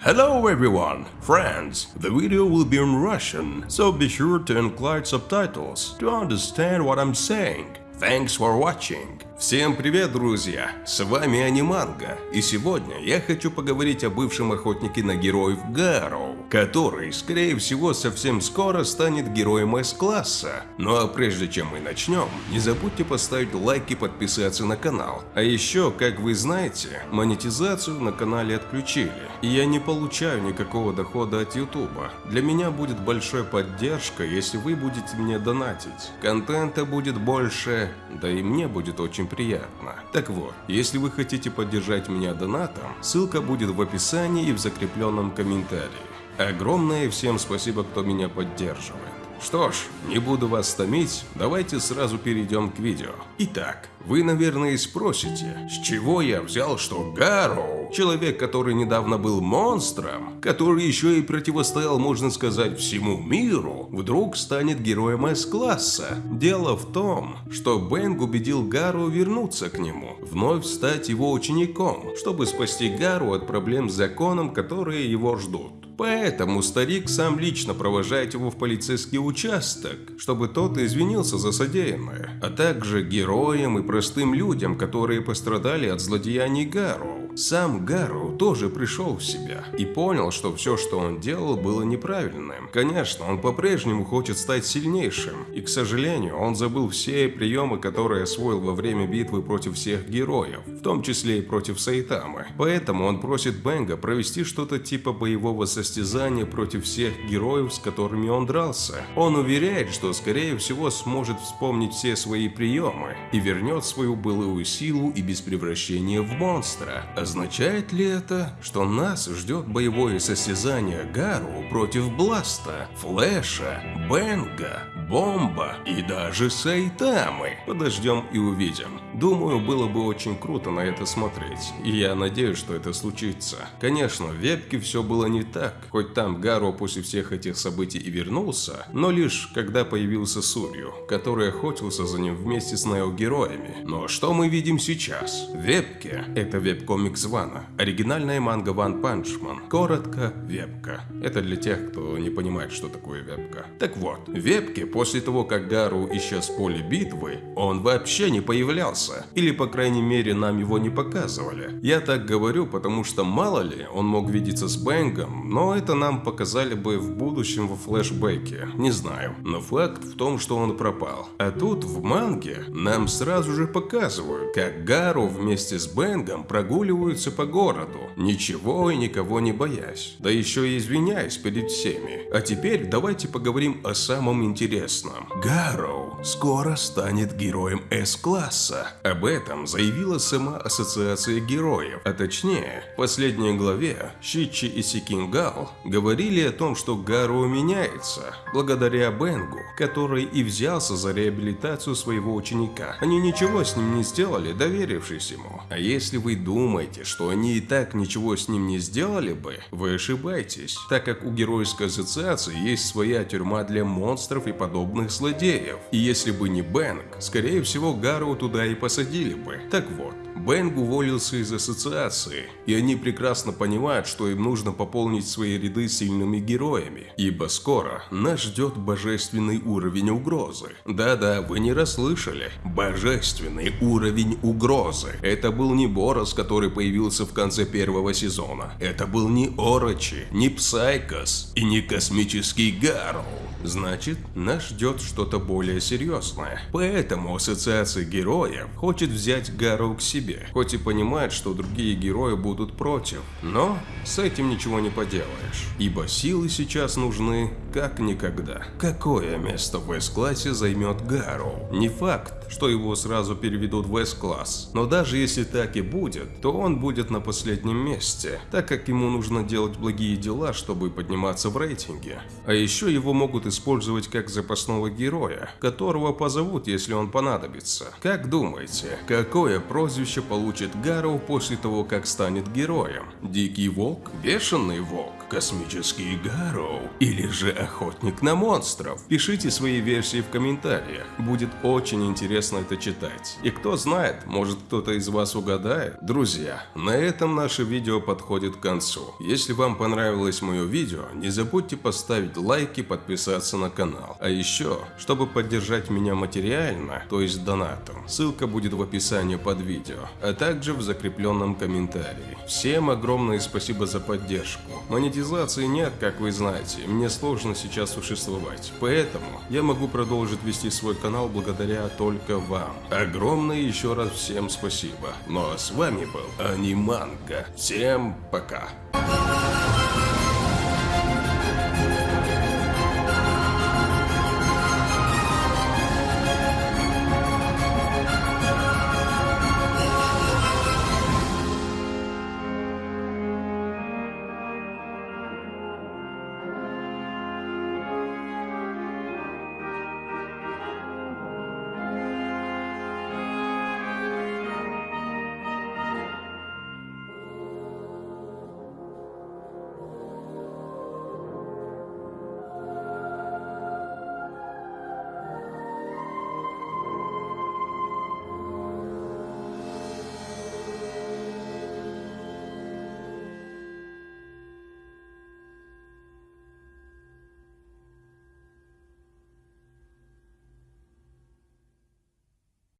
Hello everyone, friends. The video will be in Russian, so be sure to include subtitles to understand what I'm saying. Thanks for watching. Всем привет, друзья! С вами Аниманга, и сегодня я хочу поговорить о бывшем охотнике на героев Гарроу, Который, скорее всего, совсем скоро станет героем С-класса. Ну а прежде чем мы начнем, не забудьте поставить лайк и подписаться на канал. А еще, как вы знаете, монетизацию на канале отключили, и я не получаю никакого дохода от ютуба. Для меня будет большой поддержка, если вы будете мне донатить. Контента будет больше, да и мне будет очень приятно. Так вот, если вы хотите поддержать меня донатом, ссылка будет в описании и в закрепленном комментарии. Огромное всем спасибо, кто меня поддерживает. Что ж, не буду вас томить, давайте сразу перейдем к видео. Итак, вы, наверное, спросите, с чего я взял, что Гарроу, человек, который недавно был монстром, который еще и противостоял, можно сказать, всему миру, вдруг станет героем С-класса. Дело в том, что Бэнг убедил Гару вернуться к нему, вновь стать его учеником, чтобы спасти Гару от проблем с законом, которые его ждут. Поэтому старик сам лично провожает его в полицейский участок, чтобы тот извинился за содеянное, а также героям и простым людям, которые пострадали от злодеяний Гару. Сам Гару тоже пришел в себя и понял, что все, что он делал, было неправильным. Конечно, он по-прежнему хочет стать сильнейшим, и, к сожалению, он забыл все приемы, которые освоил во время битвы против всех героев, в том числе и против Сайтамы. Поэтому он просит Бенга провести что-то типа боевого состязания против всех героев, с которыми он дрался. Он уверяет, что скорее всего сможет вспомнить все свои приемы и вернет свою былую силу и без превращения в монстра. Означает ли это, что нас ждет боевое состязание Гару против Бласта, Флэша, Бенга, Бомба и даже Сайтамы? Подождем и увидим. Думаю, было бы очень круто на это смотреть, и я надеюсь, что это случится. Конечно, в Вебке все было не так, хоть там Гару после всех этих событий и вернулся, но лишь когда появился Суирю, который охотился за ним вместе с Нео-героями. Но что мы видим сейчас? Вебке, это веб-комик комикс Вана. Оригинальная манга One Punch Man. Коротко, вебка. Это для тех, кто не понимает, что такое вебка. Так вот, в вебке после того, как Гару исчез с поля битвы, он вообще не появлялся. Или, по крайней мере, нам его не показывали. Я так говорю, потому что мало ли, он мог видеться с Бэнгом, но это нам показали бы в будущем во флешбеке. Не знаю. Но факт в том, что он пропал. А тут в манге нам сразу же показывают, как Гару вместе с Бэнгом прогуливают прогуливаются по городу, ничего и никого не боясь, да еще и извиняясь перед всеми. А теперь давайте поговорим о самом интересном. Гарроу скоро станет героем С-класса. Об этом заявила сама Ассоциация Героев, а точнее, в последней главе Щичи и Сикингал говорили о том, что Гарроу меняется, благодаря Бенгу, который и взялся за реабилитацию своего ученика. Они ничего с ним не сделали, доверившись ему. А если вы думаете, что они и так ничего с ним не сделали бы, вы ошибаетесь, так как у Геройской ассоциации есть своя тюрьма для монстров и подобных злодеев. И если бы не Бэнк, скорее всего Гару туда и посадили бы. Так вот, Бэнг уволился из ассоциации, и они прекрасно понимают, что им нужно пополнить свои ряды сильными героями, ибо скоро нас ждет божественный уровень угрозы. Да-да, вы не расслышали. Божественный уровень угрозы. Это был не Борос, который появился в конце первого сезона. Это был не Орочи, не Псайкос и не космический Гару. Значит, нас ждет что-то более серьезное. Поэтому Ассоциация Героев хочет взять Гару к себе хоть и понимает, что другие герои будут против. Но с этим ничего не поделаешь, ибо силы сейчас нужны как никогда. Какое место в S-классе займет Гару? Не факт, что его сразу переведут в S-класс, но даже если так и будет, то он будет на последнем месте, так как ему нужно делать благие дела, чтобы подниматься в рейтинге. А еще его могут использовать как запасного героя, которого позовут, если он понадобится. Как думаете, какое прозвище получит Гарроу после того, как станет героем? Дикий волк? Бешеный волк? космический Гарроу или же охотник на монстров? Пишите свои версии в комментариях, будет очень интересно это читать. И кто знает, может кто-то из вас угадает? Друзья, на этом наше видео подходит к концу. Если вам понравилось мое видео, не забудьте поставить лайк и подписаться на канал. А еще, чтобы поддержать меня материально, то есть донатом, ссылка будет в описании под видео, а также в закрепленном комментарии. Всем огромное спасибо за поддержку. Монетизации нет, как вы знаете, мне сложно сейчас существовать, поэтому я могу продолжить вести свой канал благодаря только вам. Огромное еще раз всем спасибо. Ну а с вами был Аниманга. Всем пока.